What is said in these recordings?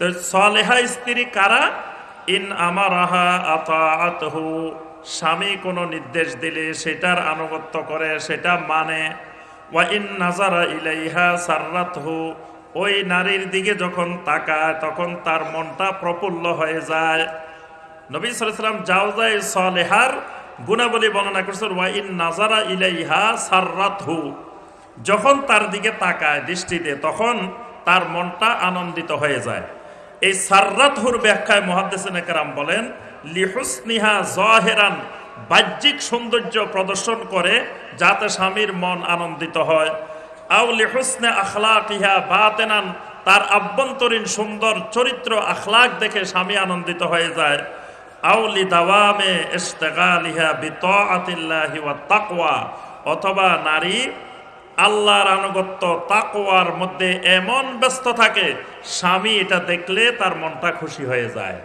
তো সলেহা স্ত্রী কারা? ইন আমার আহা আতাহু স্বামী কোনো নির্দেশ দিলে সেটার আনুগত্য করে, সেটা মানে ওয়া ইন নাজারা ইলাইহা সাররাতহু। ওই নারীর দিকে যখন তাকায়, তখন তার মনটা প্রফুল্ল হয়ে যায়। নবী সালাম জাওজাই সলেহার গুণাবলী বর্ণনা করছেন, ওয়া ইন নাজারা ইলাইহা সাররাতহু। যখন তার দিকে তাকায় দৃষ্টিতে, তখন তার মনটা আনন্দিত হয়ে যায়। এই সাররাতহুর ব্যাখ্যায় মহাদ্দেসিন একরাম বলেন, লিহুসনিহা জহেরান, বাহ্যিক সৌন্দর্য প্রদর্শন করে যাতে স্বামীর মন আনন্দিত হয়। আউ লিহুসনে আখলাকিহা বাতেনান, তার আভ্যন্তরীণ সুন্দর চরিত্র আখলাক দেখে স্বামী আনন্দিত হয়ে যায়। আউলি দাওয়ামে ইস্তেগালিহা বিতাআতিল্লাহি ওয়া তাকওয়া, অথবা নারী আল্লাহর আনুগত্য তাকোয়ার মধ্যে এমন ব্যস্ত থাকে, স্বামী এটা দেখলে তার মনটা খুশি হয়ে যায়।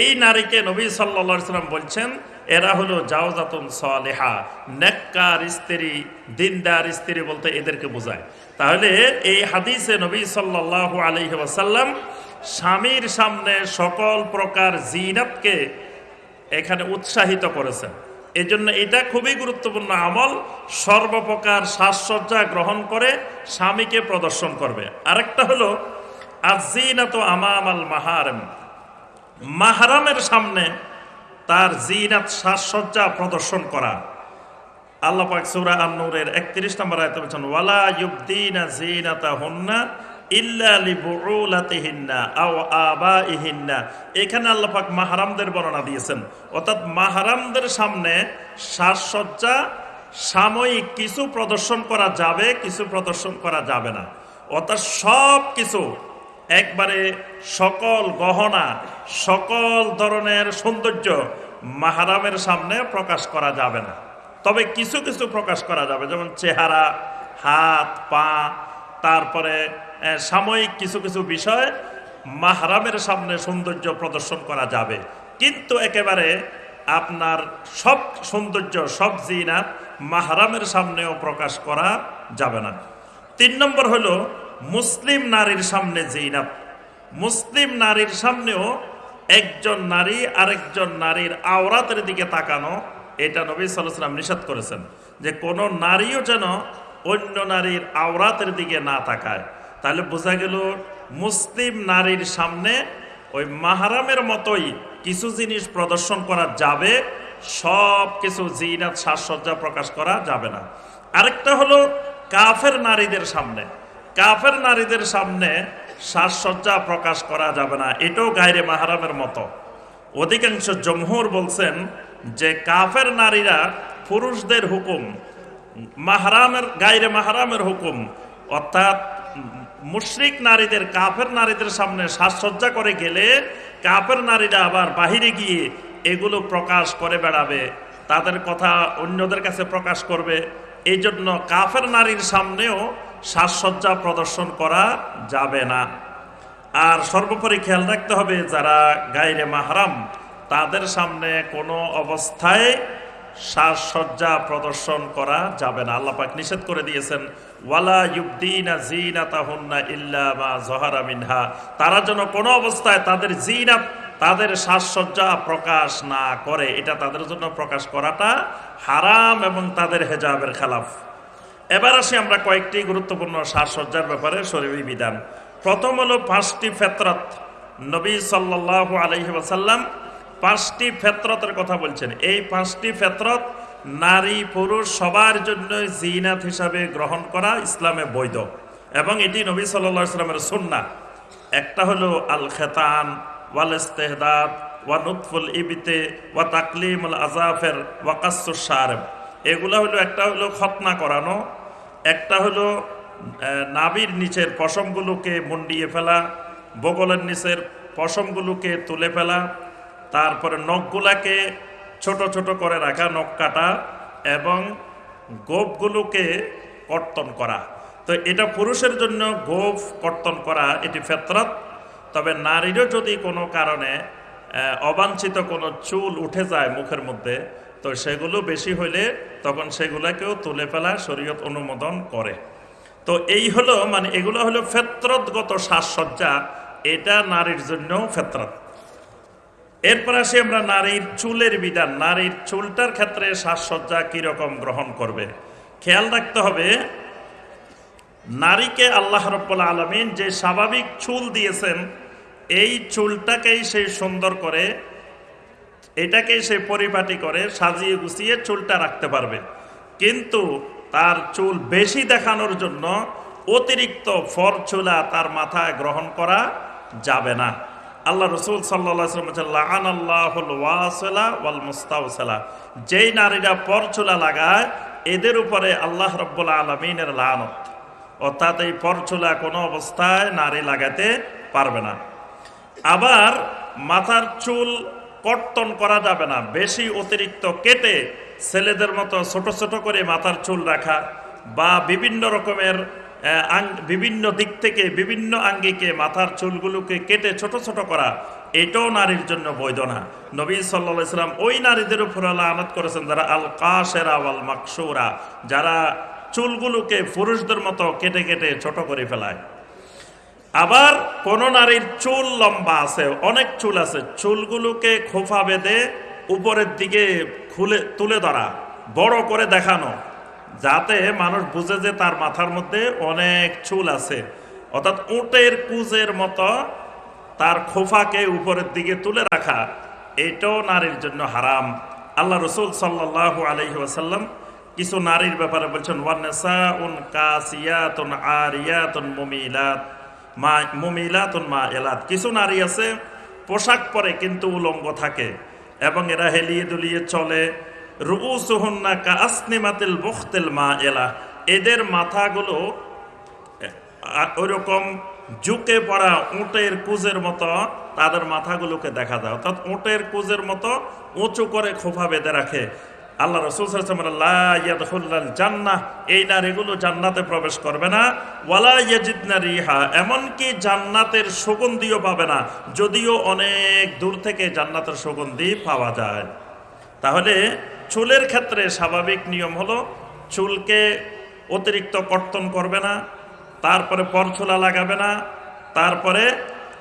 এই নারীকে নবী সাল্লা সাল্লাম বলছেন, এরা হলো জাওজাতুন সালেহা, নেককার স্ত্রী, দিনদার স্ত্রী বলতে এদেরকে বোঝায়। তাহলে এই হাদিসে নবী সাল্লাহ আলহি স্বামীর সামনে সকল প্রকার জিনাতকে এখানে উৎসাহিত করেছেন। এই জন্য এটা খুবই গুরুত্বপূর্ণ আমল। সর্বপ্রকার সাজসজ্জা গ্রহণ করে স্বামীকে প্রদর্শন করবে। আরেকটা হলো আজিনাত আমাম আল মাহারম। মাহারামের সামনে তার জিনাত সাজসজ্জা প্রদর্শন করা। আল্লাহ পাক সূরা আন-নূরের 31 নম্বর আয়াতে বলেছেন, ওয়ালা ইউবদিনা জিনাতাহুন্না এখানে আল্লাহ পাক মাহরামদের বর্ণনা দিয়েছেন। অর্থাৎ মাহরামদের সামনে সাজসজ্জা, সাময়িক কিছু প্রদর্শন করা যাবে, কিছু প্রদর্শন করা যাবে না। অর্থাৎ সব কিছু একবারে সকল গহনা, সকল ধরনের সৌন্দর্য মাহারামের সামনে প্রকাশ করা যাবে না। তবে কিছু কিছু প্রকাশ করা যাবে, যেমন চেহারা, হাত, পা তারপরে সাময়িক কিছু কিছু বিষয় মাহরামের সামনে সৌন্দর্য প্রদর্শন করা যাবে। কিন্তু একেবারে আপনার সব সৌন্দর্য, সব জিনাত মাহরামের সামনেও প্রকাশ করা যাবে না। তিন নম্বর হলো, মুসলিম নারীর সামনে জিনাত মুসলিম নারীর সামনেও একজন নারী আরেকজন নারীর আওরাতের দিকে তাকানো, এটা নবী সাল্লাম নিষেধ করেছেন যে কোনো নারীও যেন অন্য নারীর আওরাতের দিকে না তাকায়। তাহলে বোঝা গেল মুসলিম নারীর সামনে ওই মাহারামের মতোই কিছু জিনিস প্রদর্শন করা যাবে, সব কিছু জিনাত, সাজসজ্জা প্রকাশ করা যাবে না। আরেকটা হলো কাফের নারীদের সামনে। কাফের নারীদের সামনে সাজসজ্জা প্রকাশ করা যাবে না, এটাও গায়রে মাহারামের মতো। অধিকাংশ জমহুর বলছেন যে কাফের নারীরা পুরুষদের হুকুম মাহারামের, গায়রে মাহারামের হুকুম। অর্থাৎ মুশরিক নারীদের, কাফের নারীদের সামনে সাজসজ্জা করে গেলে কাফের নারীরা আবার বাহিরে গিয়ে এগুলো প্রকাশ করে বেড়াবে, তাদের কথা অন্যদের কাছে প্রকাশ করবে। এই জন্য কাফের নারীর সামনেও সাজসজ্জা প্রদর্শন করা যাবে না। আর সর্বোপরি খেয়াল রাখতে হবে, যারা গাইরে মাহারাম, তাদের সামনে কোনো অবস্থায় সাজসজ্জা প্রদর্শন করা যাবে না। আল্লাহ পাক নিষেধ করে দিয়েছেন, ওয়ালা ইউবদিনা জিনাতাহুন্না ইল্লা মা জহারা মিনহা। তারা যেন কোনো অবস্থায় তাদের জিনাত তাদের সাজসজ্জা প্রকাশ না করে। এটা তাদের জন্য প্রকাশ করাটা হারাম এবং তাদের হেজাবের খেলাফ। এবার আসি আমরা কয়েকটি গুরুত্বপূর্ণ সাজসজ্জার ব্যাপারে শরীরী বিধান। প্রথম হলো পাঁচটি ফেতরত। নবী সাল্লাহ আলহি ওয়াসাল্লাম পাঁচটি ফেতরতের কথা বলছেন। এই পাঁচটি ফেতরত নারী, পুরুষ সবার জন্য জিনাত হিসাবে গ্রহণ করা ইসলামে বৈধ। এবং এটি নবী সাল্লাহ ইসলামের সুন্না একটা হলো আল খেতান ওয়াল ইস্তেহদাদ ওয়া নুৎফুল ইবিতে ওয়া তাকলিমুল আজাফের ওয়া কাসুর সারেব এগুলো হলো একটা হলো খতনা করানো, একটা হলো নাভির নিচের পশমগুলোকে মুন্ডিয়ে ফেলা, বগলের নিচের পশমগুলোকে তুলে ফেলা তারপরে নখগুলাকে ছোট ছোট করে রাখা, নখ কাটা এবং গোপগুলোকে কর্তন করা। তো এটা পুরুষের জন্য গোপ কর্তন করা, এটি ফেতরত। তবে নারীরও যদি কোনো কারণে অবাঞ্ছিত কোনো চুল উঠে যায় মুখের মধ্যে, তো সেগুলো বেশি হইলে তখন সেগুলোকেও তুলে ফেলা শরীয়ত অনুমোদন করে। তো এই হলো মানে এগুলো হলো ফেত্রতগত সাজসজ্জা, এটা নারীর জন্যও ফেতরাত। এরপর আসি আমরা নারীর চুলের বিধান। নারীর চুলটার ক্ষেত্রে সাজসজ্জা কীরকম গ্রহণ করবে? খেয়াল রাখতে হবে, নারীকে আল্লাহ রব্বুল আলমিন যে স্বাভাবিক চুল দিয়েছেন, এই চুলটাকেই সে সুন্দর করে, এটাকেই সে পরিপাটি করে, সাজিয়ে গুছিয়ে চুলটা রাখতে পারবে। কিন্তু তার চুল বেশি দেখানোর জন্য অতিরিক্ত ফর চুলা তার মাথায় গ্রহণ করা যাবে না। আল্লাহ রসুল সাল্লাহ যেই নারীরা পর চুলা লাগায়, এদের উপরে আল্লাহ রব্বুল আলমিনের লানত। অর্থাৎ এই পরচুলা কোনো অবস্থায় নারী লাগাতে পারবে না। আবার মাথার চুল কর্তন করা যাবে না, বেশি অতিরিক্ত কেটে ছেলেদের মতো ছোট ছোট করে মাথার চুল রাখা বা বিভিন্ন রকমের বিভিন্ন দিক থেকে বিভিন্ন আঙ্গিকে, মাথার চুলগুলোকে কেটে ছোট ছোট করা, এটাও নারীর জন্য বৈধ না নবী সাল্লা ইসলাম ওই নারীদের উপর আল্লাহ আনত করেছেন, যারা আল কাশেরা আল মাকসুরা যারা চুলগুলোকে পুরুষদের মতো কেটে কেটে ছোট করে ফেলায়। আবার কোন নারীর চুল লম্বা আছে, অনেক চুল আছে, চুলগুলোকে খোফা বেঁধে উপরের দিকে খুলে, তুলে ধরা, বড় করে দেখানো। যাতে মানুষ বুঝে যে তার মাথার মধ্যে অনেক চুল আছে। অর্থাৎ উটের কুজের মতো তার খোফাকে উপরের দিকে তুলে রাখা, এটাও নারীর জন্য হারাম। আল্লাহ রসুল সাল্লাহ আলহি ওয়াসাল্লাম কিছু নারীর ব্যাপারে বলছেন ওয়ান্নেসা উন কাসিয়াতুন আরিয়াতুন মুমিলাত, মা, মুমিলাতুন মা এলাত কিছু নারী আছে, পোশাক পরে কিন্তু উলঙ্গ থাকে এবং এরা হেলিয়ে দুলিয়ে চলে। মা এলা এদের মাথাগুলো ওইরকম ঝুঁকে পড়া উটের কুজের মতো তাদের মাথাগুলোকে দেখা যায়। অর্থাৎ উটের কুজের মতো উঁচু করে খোফা বেঁধে রাখে। আল্লাহ রসুল জান্নাহ এই নারীগুলো জান্নাতে প্রবেশ করবে না। ওয়ালা ইয়াজিদনা রিহা এমনকি জান্নাতের সুগন্ধিও পাবে না। যদিও অনেক দূর থেকে জান্নাতের সুগন্ধি পাওয়া যায়। তাহলে চুলের ক্ষেত্রে স্বাভাবিক নিয়ম হলো, চুলকে অতিরিক্ত কর্তন করবে না, তারপরে পরছোলা লাগাবে না, তারপরে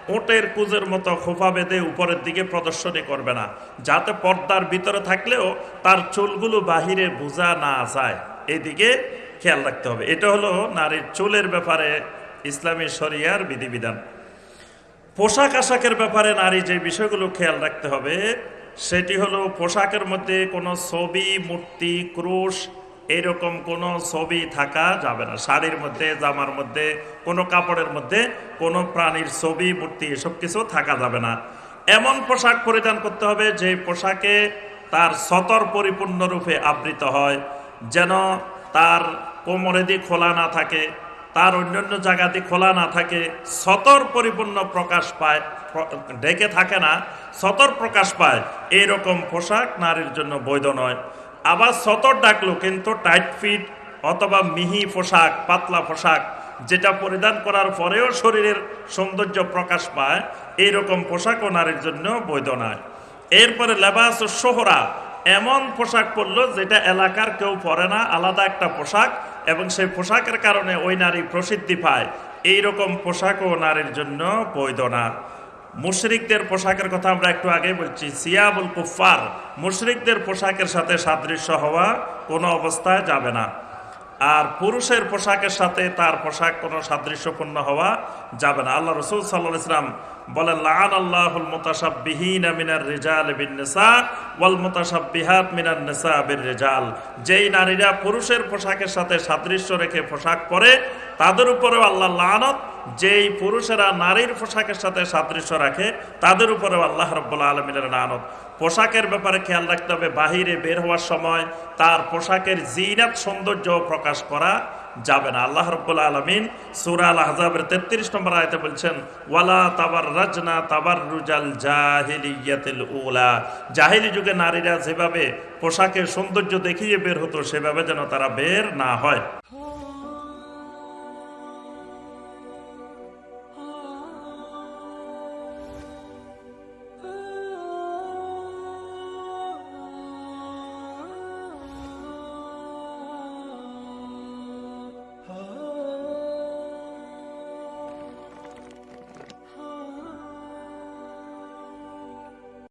ওটের কুজের মতো খোফা বেঁধে উপরের দিকে প্রদর্শনী করবে না। যাতে পর্দার ভিতরে থাকলেও তার চুলগুলো বাহিরে বোঝা না যায়। এদিকে খেয়াল রাখতে হবে। এটা হলো নারীর চুলের ব্যাপারে ইসলামী শরিয়ার বিধিবিধান। পোশাক আশাকের ব্যাপারে নারী যে বিষয়গুলো খেয়াল রাখতে হবে সেটি হলো পোশাকের মধ্যে কোনো ছবি, মূর্তি, ক্রুশ, এরকম কোনো ছবি থাকা যাবে না। শাড়ির মধ্যে, জামার মধ্যে, কোনো কাপড়ের মধ্যে কোনো প্রাণীর ছবি, মূর্তি এসব কিছু থাকা যাবে না। এমন পোশাক পরিধান করতে হবে যে পোশাকে তার সতর পরিপূর্ণরূপে আবৃত হয়, যেন তার কোমরে দিয়ে খোলা না থাকে। তার অন্যান্য জায়গাতে খোলা না থাকে, সতর পরিপূর্ণ প্রকাশ পায়, ঢেকে থাকে না, সতর প্রকাশ পায়। এইরকম পোশাক নারীর জন্য বৈধ নয়। আবার সতর ডাকলো কিন্তু টাইট ফিট অথবা মিহি পোশাক, পাতলা পোশাক, যেটা পরিধান করার পরেও শরীরের সৌন্দর্য প্রকাশ পায়, এইরকম পোশাকও নারীর জন্য বৈধ নয়। এরপরে লেবাস সোহরা, এমন পোশাক পরলো যেটা এলাকার কেউ পরে না, আলাদা একটা পোশাক এবং সেই পোশাকের কারণে ওই নারী প্রসিদ্ধি পায়। এই এইরকম পোশাকও নারীর জন্য বৈধ না। মুশরিকদের পোশাকের কথা আমরা একটু আগে বলছি। সিয়াবুল কুফার মুশরিকদের পোশাকের সাথে সাদৃশ্য হওয়া কোনো অবস্থায় যাবে না। আর পুরুষের পোশাকের সাথে তার পোশাক কোনো সাদৃশ্যপূর্ণ হওয়া যাবে না। আল্লাহ রসুল সাল্লাহ ইসলাম আল্লাহুল মিনার মিনার রেজাল যেই নারীরা পুরুষের পোশাকের সাথে সাদৃশ্য রেখে পোশাক পরে, তাদের উপরেও আল্লাহ লানত যেই পুরুষেরা নারীর পোশাকের সাথে সাদৃশ্য রাখে, তাদের উপরেও আল্লাহ রব্বুল্লা আলমিনের লানত। পোশাকের ব্যাপারে খেয়াল রাখতে হবে, বাহিরে বের হওয়ার সময় তার পোশাকের জিনাত সৌন্দর্য প্রকাশ করা যাবে না। আল্লাহ রব্বুল আলমিন সুরা আল আহজাবের তেত্রিশ নম্বর আয়তে বলছেন, ওয়ালা তাবার রাজনা তাবার রুজাল জাহিলি জাহিলিয়াতিল উলা। জাহিলি যুগে নারীরা যেভাবে পোশাকের সৌন্দর্য দেখিয়ে বের হতো, সেভাবে যেন তারা বের না হয়